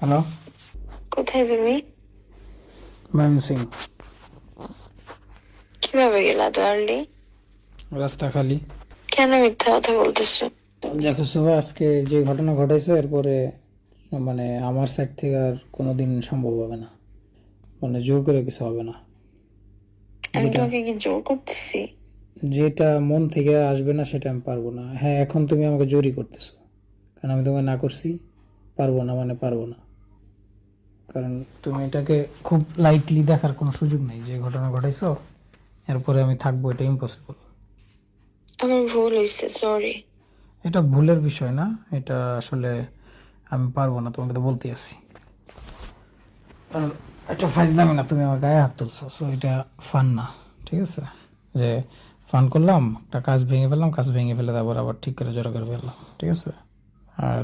Hello কোথায় তুমি? ময়মন সিং কীভাবে গেলা তো আর্লি রাস্তা খালি কেন মিথ্যা কথা বলতেছো? দেখো সুভা আজকে যে ঘটনা ঘটেছে এরপরে মানে আমার সাইড থেকে আর কোনো দিন সম্ভব হবে না। মানে জোর করে কিছু হবে না। আমি তোমাকে কি জোর করতেছি? যেটা মন থেকে আসবে না সেটা আমি পারব না। হ্যাঁ এখন তুমি আমাকে জোরই করতেছো। কারণ আমি তোমাকে না করছি পারব না মানে পারব না। কারণ তুমি এটাকে খুব লাইটলি দেখার কোনো সুযোগ নেই। যে ঘটনা ঘটাইছো এরপরে আমি থাকব এটা ইম্পসিবল আমার ভুল হয়েছে সরি এটা ভুলের বিষয় না এটা আসলে আমি পারব না তোমাকে তো বলতে আসছি আর এটা ফাইজলামি না তুমি আমার গায়ে হাত তুলছো সো এটা ফান না ঠিক আছে? যে ফান করলাম একটা কাজ ভেঙে ফেললাম কাজ ভেঙে ফেলে তারপর আবার ঠিক করে জোড়া করে ফেললাম ঠিক আছে? আর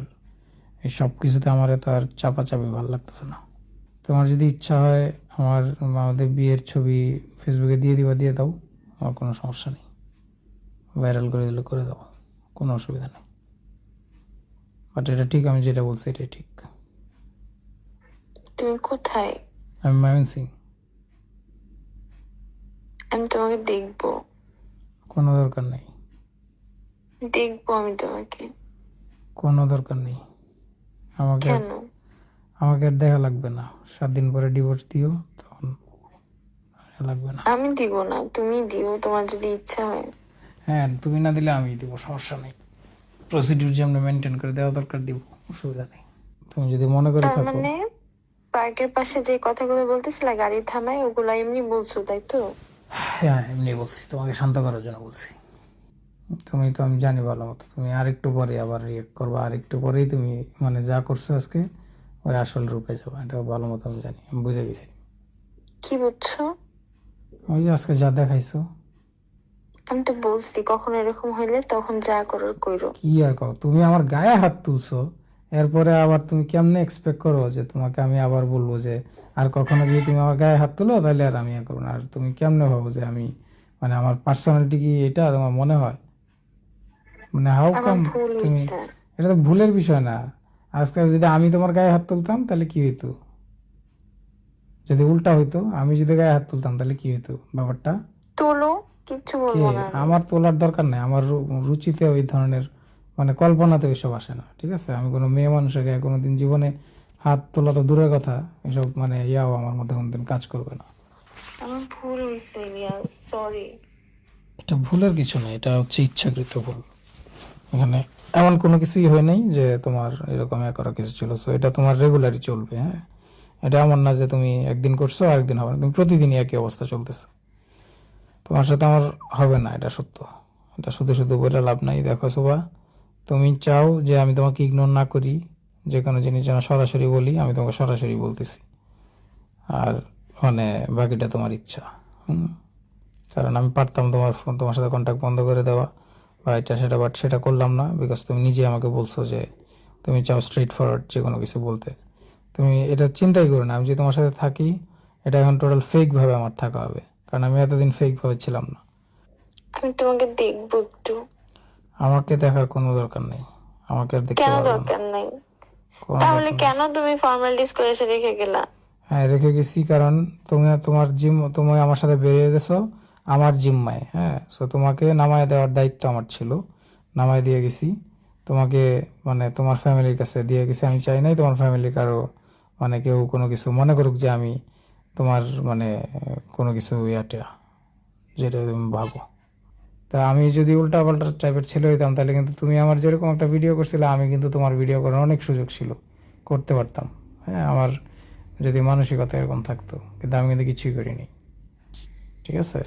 এই সব কিছুতে আমার তো আর চাপাচাপি ভালো লাগতেছে না। তোমার যদি ইচ্ছা হয় আমার আমাদের বিয়ের ছবি ফেসবুকে দিয়ে দিবা দিয়ে দাও আমার কোনো সমস্যা নেই। ভাইরাল করে দিলে করে দাও কোনো অসুবিধা নেই। বাট এটা ঠিক আমি যেটা বলছি এটাই ঠিক। তুমি কোথায়? আমি মায়ন সিং আমি তোমাকে দেখব। কোনো দরকার নেই। দেখব আমি তোমাকে। কোনো দরকার নেই। আমাকে কেন? আমাকে আর দেখা লাগবে না। সাত দিন পরে ডিভোর্স দিও তখন লাগবে না। আমি দিব না তুমি দিও তোমার যদি ইচ্ছা হয়। হ্যাঁ তুমি না দিলে আমি দিব সমস্যা নেই। প্রসিডিউর যে আমরা মেনটেন করে দেওয়া দরকার দিব অসুবিধা নেই। তুমি যদি মনে করে থাকো। মানে পার্কের পাশে যে কথাগুলো বলতেছিলা গাড়ি থামাই ওগুলা এমনি বলছো তাই তো? হ্যাঁ এমনি বলছি তোমাকে শান্ত করার জন্য বলছি। তুমি তো আমি জানি ভালো মতো তুমি আরেকটু পরে আবার রিয়েক্ট করবা আরেকটু পরেই তুমি মানে যা করছ আজকে ওই আসল রূপে যাবে এটা ভালো মতো আমি জানি আমি বুঝে গেছি। কি বুঝছ? ওই যে আজকে যা দেখাইছো। আমি তো বলছি কখন এরকম হইলে তখন যা করার কইরো কি আর কও তুমি আমার গায়ে হাত তুলছো এরপরে আবার তুমি কেমনে এক্সপেক্ট করো যে তোমাকে আমি আবার বলব যে আর কখনো যদি তুমি আমার গায়ে হাত তুলো তাহলে আর আমি আর করব না। আর তুমি কেমনে ভাবো যে আমি মানে আমার পার্সোনালিটি কি এটা তোমার মনে হয়? মানে হাউ কাম তুমি এটা তো ভুলের বিষয় না। আজকে যদি আমি তোমার গায়ে হাত তুলতাম তাহলে কি হইতো? যদি উল্টা হইতো আমি যদি গায়ে হাত তুলতাম তাহলে কি হইতো ব্যাপারটা? তোলো কিচ্ছু বলব না আমার তোলার দরকার নাই। আমার রুচিতে ওই ধরনের মানে কল্পনাতে ওইসব আসে না ঠিক আছে? আমি কোনো মেয়ে মানুষের গায়ে কোনোদিন জীবনে হাত তোলা তো দূরের কথা এসব মানে ইয়াও আমার মধ্যে কোনোদিন কাজ করবে না। আমার ভুল হয়েছে সরি এটা ভুলের কিছু না এটা হচ্ছে ইচ্ছাকৃত ভুল। এখানে এমন কোনো কিছুই হয় নাই যে তোমার এরকম এ করা কিছু ছিল। সো এটা তোমার রেগুলারই চলবে হ্যাঁ? এটা এমন না যে তুমি একদিন করছ, আরেকদিন হবে না। তুমি প্রতিদিনই একই অবস্থা চলতেছে। তোমার সাথে আমার হবে না, এটা সত্য। এটা শুধু শুধু বলে লাভ নাই। দেখো সোবা তুমি চাও যে আমি তোমাকে ইগনোর না করি, যে কোনো জিনিস যেন সরাসরি বলি, আমি তোমাকে সরাসরি বলতেছি। আর মানে বাকিটা তোমার ইচ্ছা, হুম? কারণ আমি পারতাম তোমার ফোন, তোমার সাথে কন্ট্যাক্ট বন্ধ করে দেওয়া। বা এটা সেটা বাট সেটা করলাম না বিকজ তুমি নিজে আমাকে বলছো যে তুমি চাও স্ট্রেট ফরওয়ার্ড যে কোনো কিছু বলতে। তুমি এটা চিন্তাই করো না আমি যদি তোমার সাথে থাকি এটা এখন টোটাল ফেকভাবে আমার থাকা হবে কারণ আমি এতদিন ফেকভাবে ছিলাম না। আমি তোমাকে দেখব একটু। আমাকে দেখার কোনো দরকার নেই আমাকে আর দেখতে কেন দরকার নাই? তাহলে কেন তুমি ফর্মালিটিস করে এসে রেখে গেলা? হ্যাঁ রেখে গেছি কারণ তুমি তোমার জিম তুমি আমার সাথে বেরিয়ে গেছো আমার জিম্মায় হ্যাঁ? সো তোমাকে নামায় দেওয়ার দায়িত্ব আমার ছিল। নামায় দিয়ে গেছি। তোমাকে মানে তোমার ফ্যামিলির কাছে দিয়ে গেছি। আমি চাই নাই তোমার ফ্যামিলি কারও মানে কেউ কোনো কিছু মনে করুক যে আমি তোমার মানে কোনো কিছু ইয়াটা, যেটা তুমি ভাবো। তা আমি যদি উল্টা পাল্টা টাইপের ছেলে হইতাম, তাহলে কিন্তু তুমি আমার যেরকম একটা ভিডিও করছিলে, আমি কিন্তু তোমার ভিডিও করার অনেক সুযোগ ছিল। করতে পারতাম। হ্যাঁ আমার যদি মানসিকতা এরকম থাকতো, কিন্তু আমি কিন্তু কিছুই করিনি। ঠিক আছে?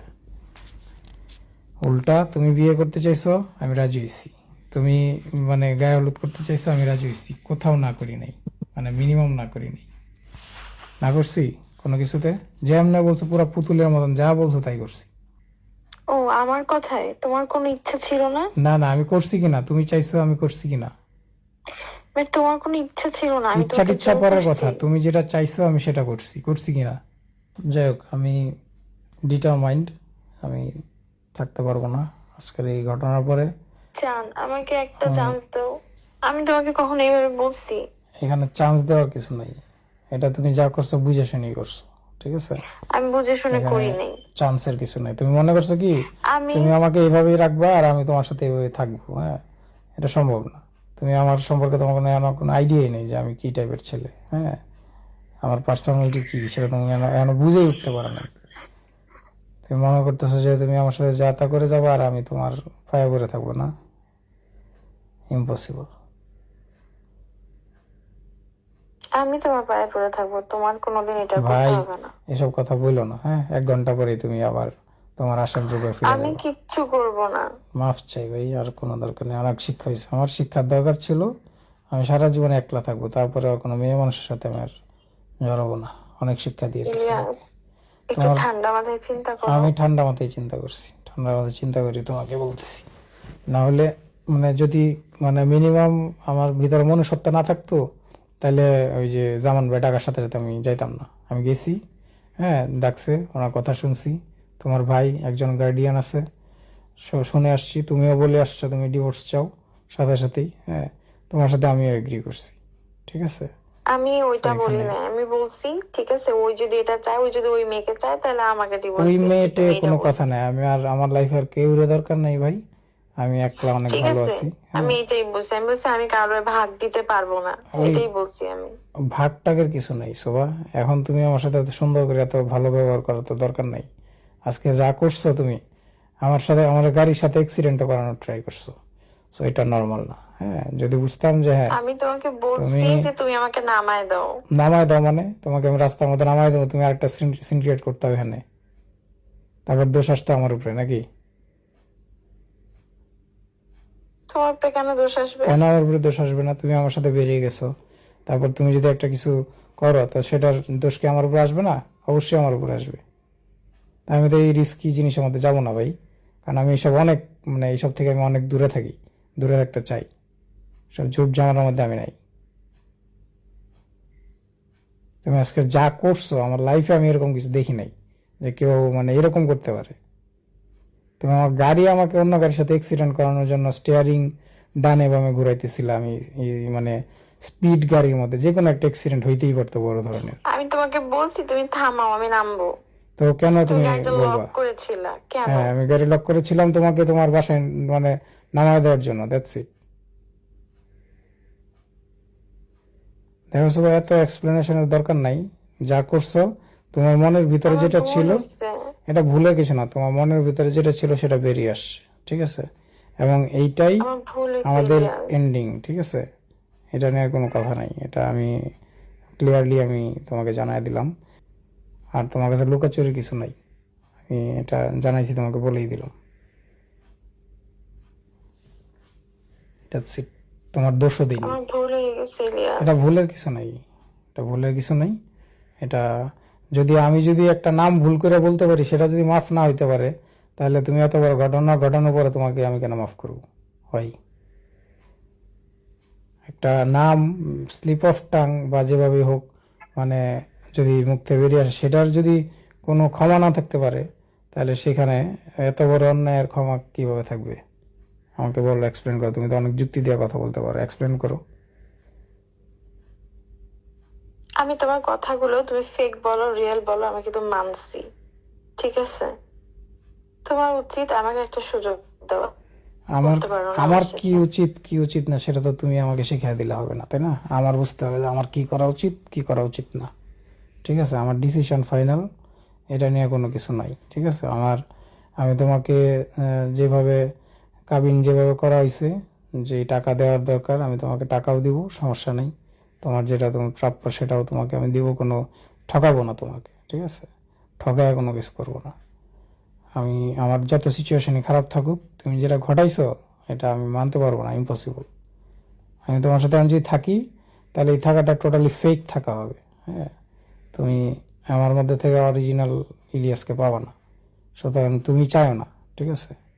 উল্টা তুমি বিয়ে করতে চাইছো আমি রাজি হয়েছি তুমি মানে গায়ে হলুদ করতে চাইছো আমি রাজি হয়েছি কোথাও না করি নাই। মানে মিনিমাম না করি নাই। না করছি কোনো কিছুতে? যে এমনি বলছো পুরো পুতুলের মতন যা বলছো তাই করছি। ও আমার কথায়? তোমার কোনো ইচ্ছা ছিল না? না না আমি করছি কিনা? তুমি চাইছো আমি করছি কিনা? তোমার কোনো ইচ্ছা ছিল না আমি ইচ্ছা তোমাকে পরের কথা। তুমি যেটা চাইছো আমি সেটা করছি। করছি কিনা? যাই হোক আমি ডিটারমাইন্ড আমি থাকতে পারব না। আজকের এই ঘটনার পরে চান আমাকে একটা চান্স দাও। আমি তোমাকে কখনো এইভাবে বলছি। এখানে চান্স দেওয়ার কিছু নাই। এটা তুমি যা করছ বুঝে শুনেই করছ ঠিক আছে? আমি বুঝে শুনে করি নাই। চান্সের কিছু নাই। তুমি মনে করছ কি? তুমি আমাকে এইভাবেই রাখবা আর আমি তোমার সাথে এইভাবে থাকব হ্যাঁ? এটা সম্ভব না। তুমি আমার সম্পর্কে তোমার কোনো আমার কোনো আইডিয়াই নেই যে আমি কি টাইপের ছেলে হ্যাঁ? আমার পার্সোনালিটি কি? সেটা তুমি বুঝেই উঠতে পারো না। তুমি মনে করতেছো যে তুমি আমার সাথে যা তা করে যাব আর আমি তোমার পায়ে পড়ে থাকব না? ইম্পসিবল আমি তোমার পায়ে পড়ে থাকব তোমার কোনোদিন এটা ভাই করতে হবে না। এসব কথা বলল না হ্যাঁ? এক ঘণ্টা পরেই তুমি আবার তোমার আসার যোগে ফিরে আমি কিচ্ছু করব না। মাফ চাই ভাই আর কোনো দরকার নেই অনেক শিক্ষা হয়েছে। আমার শিক্ষার দরকার ছিল আমি সারা জীবন একলা থাকব তারপরে আর কোনো মেয়ে মানুষের সাথে আমি আর জড়াবো না। অনেক শিক্ষা দিয়ে একটু তোমার- ঠান্ডা মাথায় চিন্তা করো। আমি ঠান্ডা মাথায় চিন্তা করছি। ঠান্ডা মাথায় চিন্তা করি তোমাকে বলতেছি। না হলে মানে যদি মানে মিনিমাম আমার ভিতরে মনুষ্যত্ব না থাকতো তাহলে ওই যে জামান ভাই ডাকার সাথে সাথে আমি যাইতাম না। আমি গেছি হ্যাঁ ডাকছে ওনার কথা শুনছি। তোমার ভাই একজন গার্ডিয়ান আছে। শুনে আসছি তুমিও বলে আসছো তুমি ডিভোর্স চাও। সাথে সাথেই হ্যাঁ তোমার সাথে আমিও এগ্রি করছি। ঠিক আছে? আমি ওইটা বলি না আমি বলছি ঠিক আছে ওই যদি এটা চায় ওই যদি ওই মেয়েকে চায় তাহলে আমাকে ডিভোর্স ওই মেয়েটে কোনো কথা নাই। আমি আর আমার লাইফে আর কেউ দরকার নাই ভাই। আমি একলা অনেক ভালো আছে আছি আমি এটাই বলছি। আমি বলছি আমি কারোর ভাগ দিতে পারব না। এটাই বলছি আমি। ভাগ টাগের কিছু নাই শোভা। এখন তুমি আমার সাথে এত সুন্দর করে এত ভালো ব্যবহার করার তো দরকার নাই। আজকে যা করছ তুমি আমার সাথে আমার গাড়ির সাথে অ্যাক্সিডেন্ট করানোর ট্রাই করছ। সো এটা নর্মাল না। হ্যাঁ যদি বুঝতাম যে হ্যাঁ আমি তোমাকে বলছি যে তুমি আমাকে নামায় দাও। নামায় দাও মানে? তোমাকে আমি রাস্তার মধ্যে নামায় দেবো তুমি আরেকটা সিন ক্রিয়েট করতে হবে এখানে। তারপর দোষ আসতো আমার উপরে নাকি? তোমার উপরে কেন দোষ আসবে? কেন আমার উপরে দোষ আসবে না তুমি আমার সাথে বেরিয়ে গেছো। তারপর তুমি যদি একটা কিছু করো তো সেটার দোষ কি আমার উপরে আসবে না? অবশ্যই আমার উপরে আসবে। আমি তো এই রিস্কি জিনিসের মধ্যে যাব না ভাই। কারণ আমি এইসব অনেক মানে এইসব থেকে আমি অনেক দূরে থাকি দূরে থাকতে চাই। সব ঝুট জামার মধ্যে আমি নাই। তুমি আজকে যা করছ আমার লাইফে আমি এরকম কিছু দেখি নাই যে কেউ মানে এরকম করতে পারে। তুমি আমার গাড়ি আমাকে অন্য গাড়ির সাথে অ্যাক্সিডেন্ট করানোর জন্য স্টিয়ারিং ডানে বামে ঘুরাইতেছিলাম আমি মানে স্পিড গাড়ির মধ্যে যে কোনো একটা অ্যাক্সিডেন্ট হইতেই পারতো বড় ধরনের। আমি তোমাকে বলছি তুমি থামাও আমি নামবো। তো কেন তুমি তুমি বলবা? হ্যাঁ আমি গাড়ি লক করেছিলাম তোমাকে তোমার বাসায় মানে নামায় দেওয়ার জন্য দ্যাটস ইট দেখো সবাই এত এক্সপ্লেনেশনের দরকার নাই। যা করছ তোমার মনের ভিতরে যেটা ছিল এটা ভুলের কিছু না তোমার মনের ভিতরে যেটা ছিল সেটা বেরিয়ে আসছে ঠিক আছে? এবং এইটাই ভুল আমাদের এন্ডিং ঠিক আছে? এটা নিয়ে কোনো কথা নাই এটা আমি ক্লিয়ারলি আমি তোমাকে জানাই দিলাম। আর তোমার কাছে লুকাচুরি কিছু নাই আমি এটা জানাইছি তোমাকে বলেই দিলাম। That's it. তোমার দোষও আমার ভুল হয়ে গেছে ইলিয়াস। এটা ভুলের কিছু নাই। এটা ভুলের কিছু নাই। এটা যদি আমি যদি একটা নাম ভুল করে বলতে পারি সেটা যদি মাফ না হইতে পারে তাহলে তুমি এত বড় ঘটনা ঘটানোর পরে তোমাকে আমি কেন মাফ করব? হয়। একটা নাম স্লিপ অফ টাং বা যেভাবে হোক মানে যদি থেকে বেরিয়ে আসে সেটার যদি কোনো ক্ষমা না থাকতে পারে তাহলে সেখানে এত বড় অন্যায়ের ক্ষমা কীভাবে থাকবে? আমাকে বলো এক্সপ্লেন করো তুমি তো অনেক যুক্তি দিয়ে কথা বলতে পারো এক্সপ্লেন করো। আমি তোমার কথাগুলো তুমি ফেক বলো রিয়েল বলো আমি কিন্তু মানছি ঠিক আছে? তোমার উচিত আমাকে একটা সুযোগ দেওয়া আমার আমার কি উচিত কি উচিত না সেটা তো তুমি আমাকে শিখিয়ে দিলে হবে না তাই না? আমার বুঝতে হবে যে আমার কি করা উচিত কি করা উচিত না ঠিক আছে? আমার ডিসিশন ফাইনাল এটা নিয়ে কোনো কিছু নাই ঠিক আছে? আমার আমি তোমাকে যেভাবে কাবিন যেভাবে করা হয়েছে যে টাকা দেওয়ার দরকার, আমি তোমাকে টাকাও দিব, সমস্যা নেই। তোমার যেটা তোমার প্রাপ্য সেটাও তোমাকে আমি দিব, কোনো ঠকাবো না তোমাকে, ঠিক আছে? ঠকায় কোনো কিছু করব না। আমি, আমার যত সিচুয়েশনই খারাপ থাকুক, তুমি যেটা ঘটাইছো, এটা আমি মানতে পারব না ইম্পসিবল আমি তোমার সাথে, আমি যদি থাকি, তাহলে এই থাকাটা টোটালি ফেক থাকা হবে হ্যাঁ? তুমি আমার মধ্যে থেকে অরিজিনাল ইলিয়াসকে পাবা না। সুতরাং তুমি চাও না, ঠিক আছে?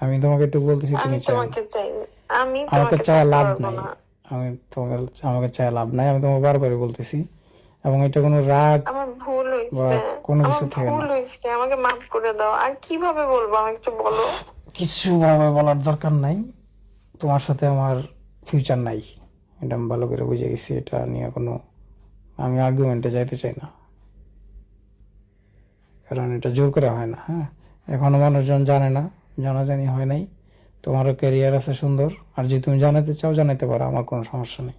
আমি তোমাকে একটু বলতেছি তুমি না চাই আমি আমাকে চাইতে লাভ নাই। আমি তোমাকে আমাকে চাই লাভ নাই আমি তোমাকে বারবার বলতেছি। এবং এটা কোনো রাগ আমার ভুল বা হয়েছে কোনো কিছু থেকে ভুল না। আমাকে মাফ করে দাও। আর কীভাবে বলব আমাকে একটু বলো। কিছু ভাবে বলার দরকার নাই। তোমার সাথে আমার ফিউচার নাই। এটা আমি ভালো করে বুঝে গেছি এটা নিয়ে কোনো আমি আর্গুমেন্টে যাইতে চাই না। কারণ এটা জোর করে হয় না হ্যাঁ? এখনও মানুষজন জানে না। জানাজানি হয় নাই। তোমারও ক্যারিয়ার আছে সুন্দর। আর যদি তুমি জানাতে চাও জানাতে পারো আমার কোনো সমস্যা নেই।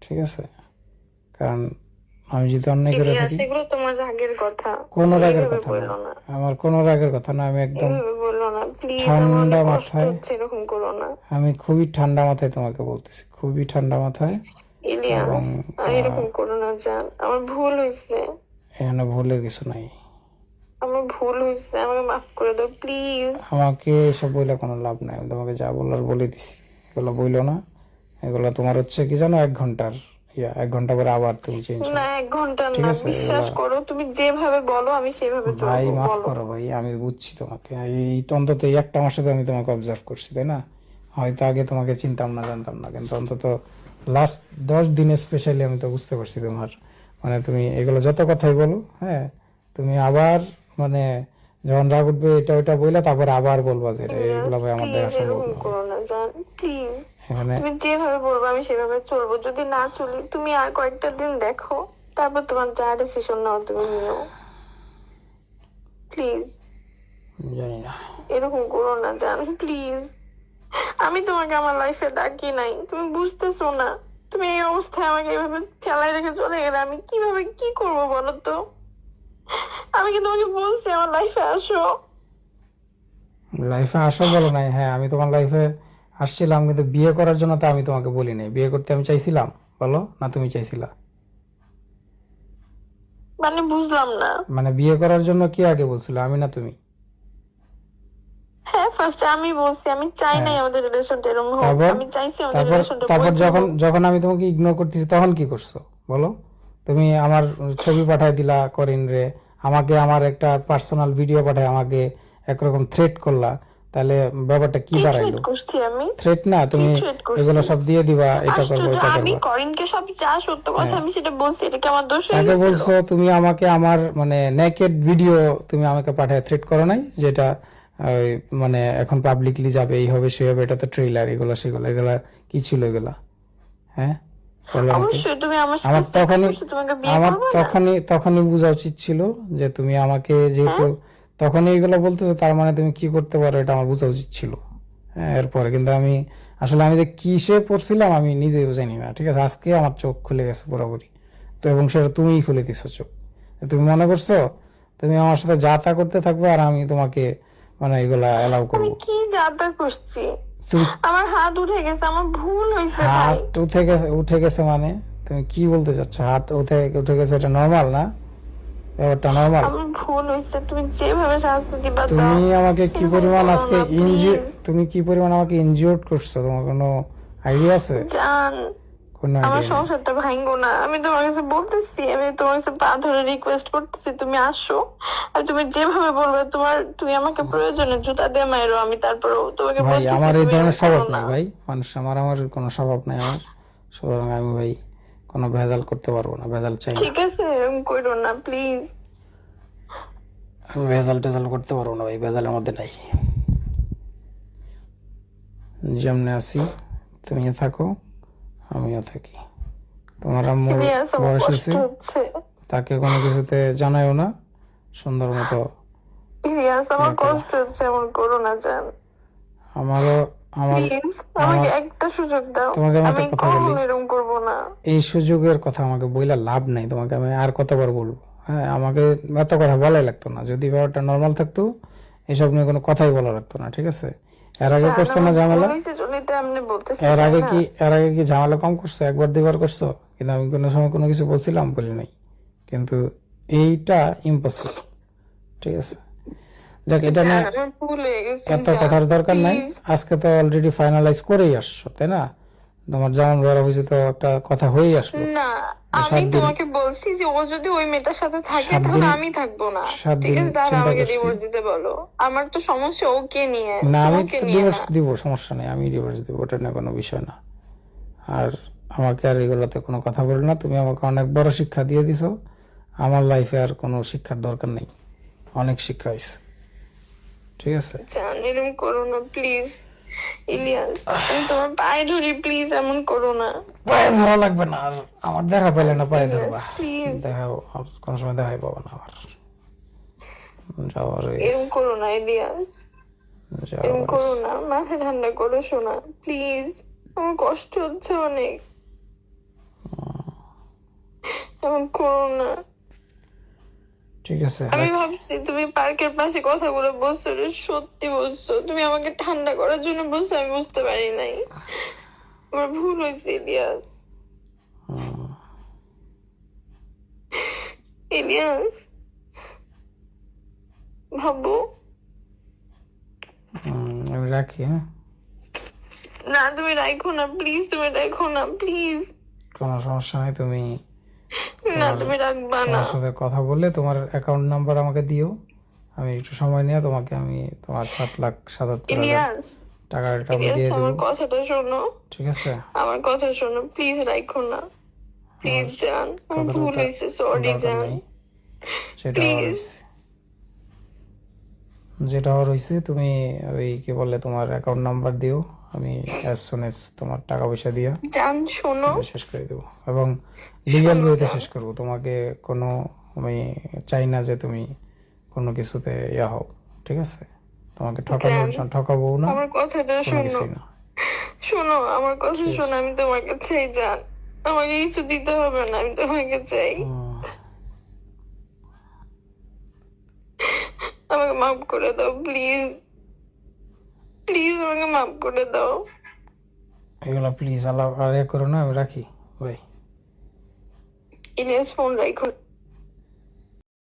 ঠিক আছে? কারণ আমি যদি অন্যায় করে থাকি। তোমার রাগের কথা। কোনো রাগের কথা না। আমার কোনো রাগের কথা না। আমি একদম ঠান্ডা মাথায়- এরকম করো না। আমি খুবই ঠান্ডা মাথায় তোমাকে বলতেছি। খুবই ঠান্ডা মাথায়। ইলিয়াস এরকম করো না জান। আমার ভুল হয়েছে। এখানে ভুলের কিছু নাই। আমার ভুল হয়েছে আমাকে মাফ করে দাও প্লিজ আমাকে এসব বইলে কোনো লাভ নাই আমি তোমাকে যা বলার বলে দিছি। এগুলো বইলো না এগুলো তোমার হচ্ছে কি জানো এক ঘণ্টার ইয়া এক ঘণ্টা পরে আবার তুমি চেঞ্জ না এক ঘণ্টা না বিশ্বাস করো তুমি যেভাবে বলো আমি সেভাবে ভাই মাফ করো ভাই আমি বুঝছি তোমাকে। এই তো অন্তত এই একটা মাসে তো আমি তোমাকে অবজার্ভ করছি তাই না? হয়তো আগে তোমাকে চিনতাম না জানতাম না কিন্তু অন্তত লাস্ট দশ দিনে স্পেশালি আমি তো বুঝতে পারছি তোমার। মানে তুমি এগুলো যত কথাই বলো হ্যাঁ তুমি আবার মানে যখন রাগ উঠবে এটা ওইটা বললে তারপর আবার বলবা যে এগুলো ভাই আমার দেখা প্লিজ সম্ভব এরকম না করো না জান প্লিজ। এখানে তুমি যেভাবে বলব আমি সেভাবে চলবো। যদি না চলি তুমি আর কয়েকটা দিন দেখো তারপর তোমার যা ডিসিশন নাও তুমি নিও। প্লিজ। জানি না। এরকম করো না জান প্লিজ। আমি তোমাকে আমার লাইফে ডাকি নাই। তুমি বুঝতেছো না। তুমি এই অবস্থায় আমাকে এভাবে ফেলাই রেখে চলে গেলে আমি কীভাবে কি করব বলো তো? আমি কি তোমাকে বলছি আমার লাইফে আসো? লাইফে আসো বলো নাই। হ্যাঁ আমি তোমার লাইফে আসছিলাম কিন্তু বিয়ে করার জন্য তো আমি তোমাকে বলি নাই। বিয়ে করতে আমি চাইছিলাম বলো? না তুমি চাইছিলা? মানে বুঝলাম না। মানে বিয়ে করার জন্য কি আগে বলছিল আমি না তুমি? হ্যাঁ ফার্স্ট আমি বলছি আমি চাই নাই আমাদের রিলেশনটা এরকম হোক। আমি চাইছি আমাদের রিলেশনটা তারপর যখন যখন আমি তোমাকে ইগনোর করতেছি তখন কি করছ? বলো? তুমি আমার ছবি পাঠাই দিলা করিন রে। আমাকে আমার একটা পার্সোনাল ভিডিও পাঠায় আমাকে একরকম থ্রেট করলা। তাহলে ব্যাপারটা কি দাঁড়াইলো? থ্রেট না তুমি এগুলো সব দিয়ে দিবা এটা করব এটা আমি করব। করিনকে সব যা সত্য কথা আমি সেটা বলছি এটা কি আমার দোষ হয়ে গেছিল? বলছো তুমি আমাকে আমার মানে নেকেড ভিডিও তুমি আমাকে পাঠায় থ্রেট করো নাই যেটা মানে এখন পাবলিকলি যাবে এই হবে সে হবে এটা তো ট্রেলার এগুলো সেগুলো এগুলা কি ছিল এগুলা? হ্যাঁ। অবশ্যই তুমি আমার আমার তখনই আমার তখনই তখনই বোঝা উচিত ছিল যে তুমি আমাকে যেহেতু তখনই এগুলো বলতেছো তার মানে তুমি কি করতে পারো এটা আমার বোঝা উচিত ছিল। হ্যাঁ এরপরে কিন্তু আমি আসলে আমি যে কিসে পড়ছিলাম আমি নিজেও জানি না ঠিক আছে? আজকে আমার চোখ খুলে গেছে পুরোপুরি। তো এবং সেটা তুমিই খুলে দিছো চোখ। তুমি মনে করছ তুমি আমার সাথে যা তা করতে থাকবে আর আমি তোমাকে মানে এগুলা এলাও করব। কি যাতা করছি? আমার হাত উঠে গেছে আমার ভুল ভাই। হাত উঠে গেছে উঠে গেছে মানে? তুমি কি বলতে চাচ্ছ? হাত উঠে উঠে গেছে এটা নর্মাল না? ব্যাপারটা নর্মাল আমার ভুল হয়েছে তুমি যেভাবে শাস্তি দিবা তুমি আমাকে কি পরিমাণ আজকে ইনজি তুমি কি পরিমাণ আমাকে ইনজিওর্ড করছ? তোমার কোনো আইডিয়া আছে? জান কোনো আমার সংসারটা ভাঙবো না। আমি তোমার কাছে বলতেছি আমি তোমার কাছে পা ধরে রিকোয়েস্ট করতেছি তুমি আসো। আর তুমি যেভাবে বলবে তোমার তুমি আমাকে প্রয়োজনে জুতা দিয়ে মাইরো আমি তারপরেও তোমাকে ভাই আমার এই ধরনের স্বভাব না। নাই ভাই। মানুষ আমার আমার কোনো স্বভাব নাই আমার। সুতরাং আমি ভাই কোনো ভেজাল করতে পারব না ভেজাল চাই ঠিক আছে এরকম করো না প্লিজ আমি ভেজাল টেজাল করতে পারব না ভাই ভেজালের মধ্যে নাই। যেমনি আছি তুমিও থাকো। আমিও থাকি। তোমার আম্মুর বয়স হয়েছে? হচ্ছে। তাকে কোনো কিছুতে জানাইও না সুন্দর মতো ইলিয়াস আমার কষ্ট হচ্ছে এমন করো না জান। আমারও আমার আমাকে একটা সুযোগ দাও। তোমাকে আমি আমি কথা বলি। এরকম করব না। এই সুযোগের কথা আমাকে বইলা লাভ নাই তোমাকে আমি আর কতবার বলব? হ্যাঁ আমাকে এত কথা বলাই লাগতো না। যদি ব্যাপারটা নর্মাল থাকতো এসব নিয়ে কোনো কথাই বলা লাগতো না ঠিক আছে? এর আগে করছ না ঝামেলা। এর আগে কি এর আগে কি ঝামেলা কম করছ? একবার দুইবার করছ? কিন্তু আমি কোনো সময় কোনো কিছু বলছিলাম বলি নাই। কিন্তু এইটা ইম্পসিবল ঠিক আছে? যাক এটা হয়ে গেছে এত কথার দরকার নাই। আজকে তো অলরেডি ফাইনালাইজ করেই আসছো তাই না? তোমার যেমন বড় হয়েছে তো একটা কথা হয়েই আসলো। না আমি তোমাকে বলছি যে ও যদি ওই মেয়েটার সাথে থাকে তাহলে আমি থাকব না। ঠিক আছে আমাকে ডিভোর্স দিতে বলো। আমার তো সমস্যা ওকে নিয়ে। না আমি ডিভোর্স দিব সমস্যা নেই আমি ডিভোর্স দিব ওটা নিয়ে কোনো বিষয় না। আর আমাকে আর এগুলোতে কোনো কথা বলো না তুমি আমাকে অনেক বড় শিক্ষা দিয়ে দিছো। আমার লাইফে আর কোনো শিক্ষার দরকার নেই। অনেক শিক্ষা হয়েছে। ঠিক আছে? জান এরকম করো না প্লিজ ইলিয়াস তোমার পায়ে ধরি প্লিজ এমন করো না। পায়ে ধরা লাগবে না আর আমার দেখা পেলে না পায়ে ধরবা। দেখা আর সময় দেখাই পাবো না আবার। যাওয়ার এরকম করো না ইলিয়াস। এরকম করো না মাথা ঠান্ডা করো শোনা প্লিজ আমার কষ্ট হচ্ছে অনেক। এমন করো না। ঠিক আছে আমি ভাবছি তুমি পার্কের পাশে কথাগুলো বলছো সত্যি বলছো। তুমি আমাকে ঠান্ডা করার জন্য বলছো আমি বুঝতে পারি নাই। আমার ভুল হয়েছে ইলিয়াস। ইলিয়াস ভাবো হুম, আমি রাখি হ্যাঁ? না তুমি রাখো না প্লিজ তুমি রাখো না প্লিজ। কোনো সমস্যা নাই তুমি না তুমি রাখবা না। তোমার সাথে কথা বলে তোমার অ্যাকাউন্ট নাম্বার আমাকে দিও। আমি একটু সময় নিয়ে তোমাকে আমি তোমার সাত লাখ সাতাত্তর হাজার ইলিয়াস আমি ইলিয়াস দিয়ে আমার দেবো। কথাটা শোনো। ঠিক আছে? আমার কথা শোনো প্লিজ রাখো না। প্লিজ জান আমার ভুল হয়েছে সরি জান। সেটা Please. হয়েছে যেটা হয়েছে তুমি ওই কি বলে তোমার অ্যাকাউন্ট নাম্বার দিও। আমি অ্যাজ সুন এজ তোমার টাকা পয়সা দিয়া জান শোনো। শেষ করে দেবো। এবং লিগ্যাল ওয়েতে শেষ করব। তোমাকে কোনো আমি চাই না যে তুমি কোনো কিছুতে ইয়া হও ঠিক আছে? তোমাকে ঠকানোর ঠকাবো না আমার কথাটা শোনো। শোনো আমার কথা শোনো আমি তোমাকে চাই জান। আমাকে কিছু দিতে হবে না আমি তোমাকে চাই। আমাকে মাফ করে দাও প্লিজ। প্লিজ আমাকে মাফ করে দাও। এগুলো প্লিজ আল্লাহ আর এ করো না আমি রাখি। ভাই ইলিয়াস ফোন রাখো।